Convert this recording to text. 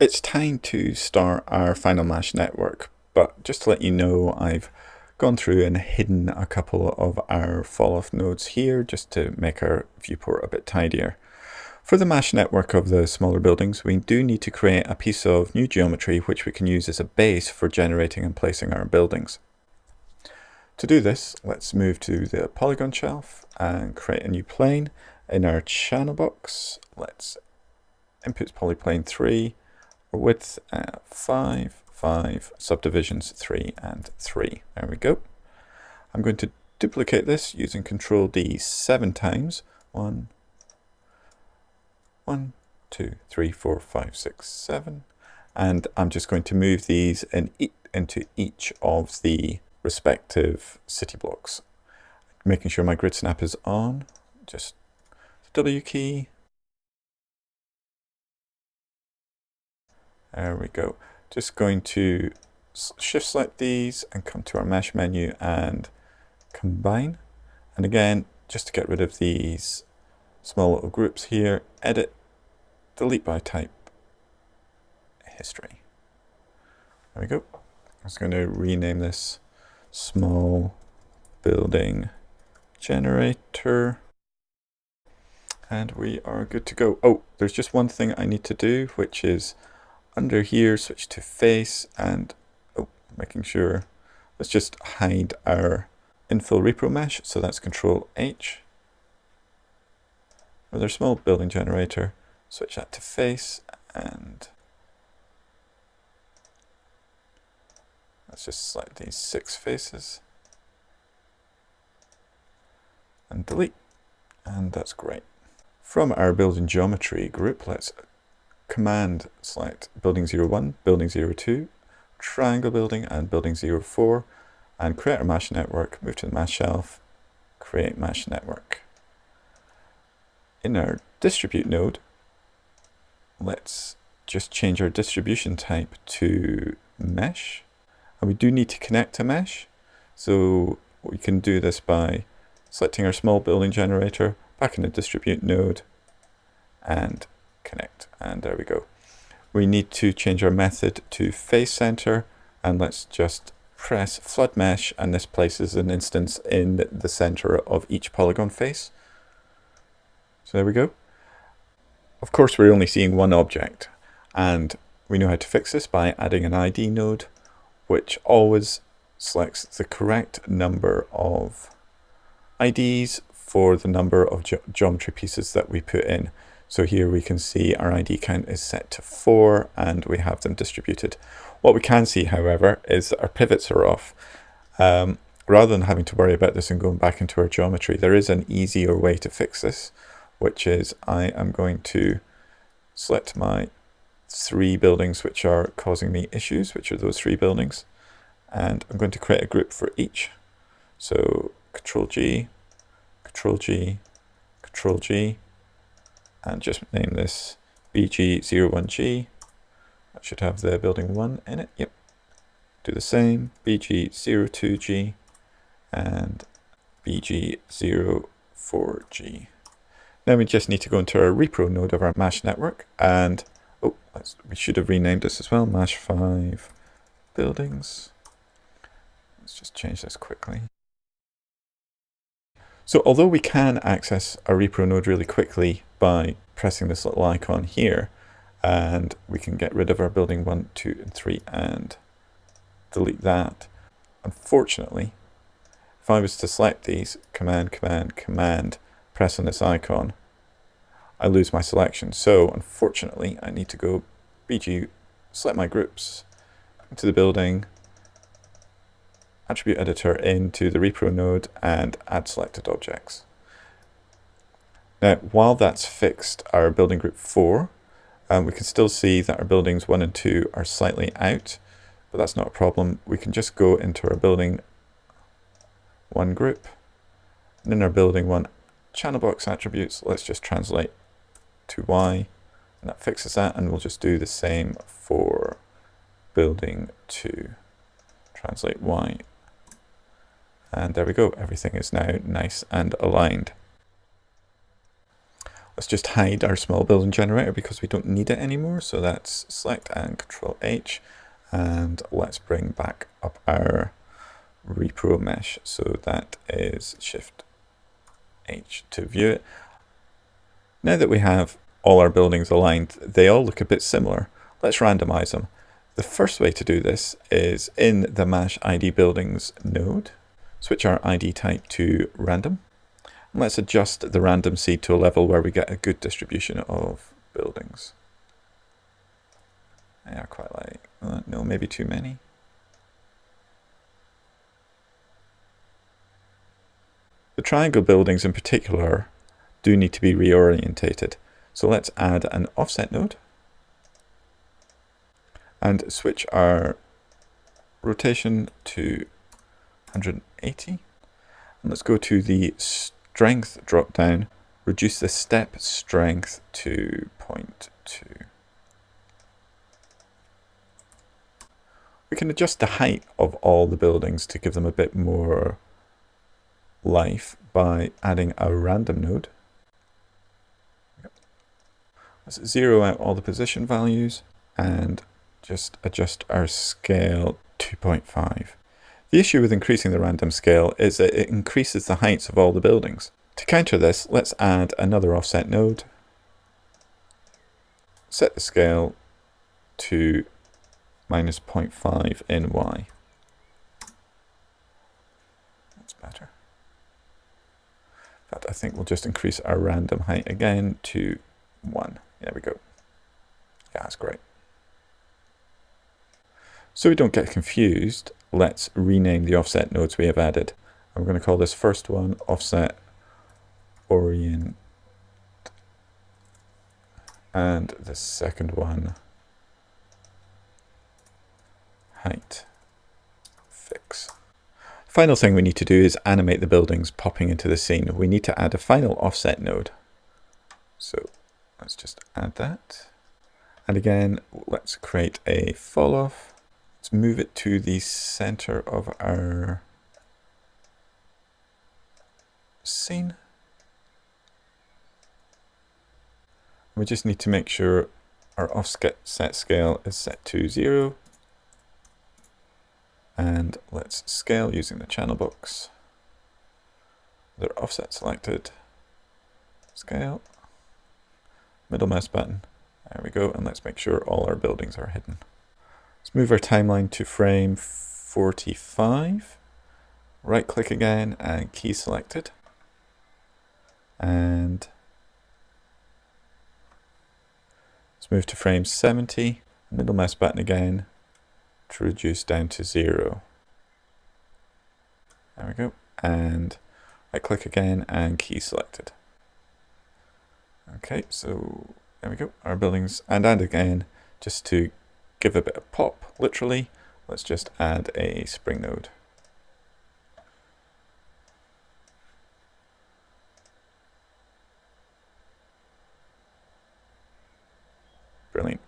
it's time to start our final MASH network, but just to let you know, I've gone through and hidden a couple of our fall-off nodes here just to make our viewport a bit tidier. For the MASH network of the smaller buildings, we do need to create a piece of new geometry which we can use as a base for generating and placing our buildings. To do this, let's move to the polygon shelf and create a new plane. In our channel box, let's inputs polyplane 3, width uh, 5, 5, subdivisions 3 and 3. There we go. I'm going to duplicate this using Control D seven times. One, one, two, three, four, five, six, seven. And I'm just going to move these in e into each of the respective city blocks. Making sure my grid snap is on. Just W key. There we go. Just going to shift select these and come to our mesh menu and combine. And again, just to get rid of these small little groups here, edit, delete by type, history. There we go. I'm just going to rename this small building generator. And we are good to go. Oh, there's just one thing I need to do, which is under here, switch to face and oh, making sure, let's just hide our infill repro mesh. So that's control H. With our small building generator, switch that to face and let's just select these six faces and delete. And that's great. From our building geometry group, let's command select building 01, building 02, triangle building and building 04 and create a MASH network, move to the MASH shelf, create MASH network. In our distribute node, let's just change our distribution type to mesh. And we do need to connect to mesh. So we can do this by selecting our small building generator, back in the distribute node, and connect. And there we go. We need to change our method to face center and let's just press flood mesh and this places an instance in the center of each polygon face. So there we go. Of course, we're only seeing one object and we know how to fix this by adding an ID node, which always selects the correct number of IDs for the number of ge geometry pieces that we put in. So here we can see our ID count is set to 4 and we have them distributed. What we can see, however, is that our pivots are off. Um, rather than having to worry about this and going back into our geometry, there is an easier way to fix this, which is I am going to select my three buildings which are causing me issues, which are those three buildings, and I'm going to create a group for each. So Control G, Control G, Control G, and just name this BG01G. That should have the building 1 in it. Yep. Do the same, BG02G and BG04G. Now we just need to go into our repro node of our MASH network and oh, we should have renamed this as well, mesh 5 buildings. Let's just change this quickly. So although we can access a repro node really quickly by pressing this little icon here, and we can get rid of our building 1, 2, and 3 and delete that. Unfortunately, if I was to select these, command, command, command, press on this icon, I lose my selection. So unfortunately, I need to go BG, select my groups, into the building, attribute editor into the repro node and add selected objects. Now, while that's fixed our building group 4, um, we can still see that our buildings 1 and 2 are slightly out, but that's not a problem. We can just go into our building 1 group, and in our building 1 channel box attributes, let's just translate to Y, and that fixes that, and we'll just do the same for building 2. Translate Y and there we go, everything is now nice and aligned. Let's just hide our small building generator because we don't need it anymore. So that's select and control H. And let's bring back up our repro mesh. So that is shift H to view it. Now that we have all our buildings aligned, they all look a bit similar. Let's randomize them. The first way to do this is in the MASH ID buildings node, switch our ID type to random. Let's adjust the random seed to a level where we get a good distribution of buildings. Yeah, quite like, uh, no, maybe too many. The triangle buildings in particular do need to be reorientated. So let's add an offset node and switch our rotation to 180. And let's go to the strength drop down, reduce the step strength to 0.2. We can adjust the height of all the buildings to give them a bit more life by adding a random node. Let's zero out all the position values and just adjust our scale 2.5. The issue with increasing the random scale is that it increases the heights of all the buildings. To counter this, let's add another offset node. Set the scale to minus 0.5 in Y. That's better. In fact, I think we'll just increase our random height again to 1. There we go. Yeah, that's great. So we don't get confused, let's rename the offset nodes we have added. I'm going to call this first one offset orient and the second one height fix. Final thing we need to do is animate the buildings popping into the scene. We need to add a final offset node. So let's just add that. And again, let's create a fall off. Let's move it to the center of our scene. We just need to make sure our offset set scale is set to zero. And let's scale using the channel box. Their offset selected. Scale. Middle mouse button. There we go. And let's make sure all our buildings are hidden. Let's move our timeline to frame 45. Right click again and key selected. And let's move to frame 70. Middle mouse button again to reduce down to zero. There we go. And right click again and key selected. Okay, so there we go. Our buildings and and again, just to give a bit of pop, literally. Let's just add a spring node. Brilliant.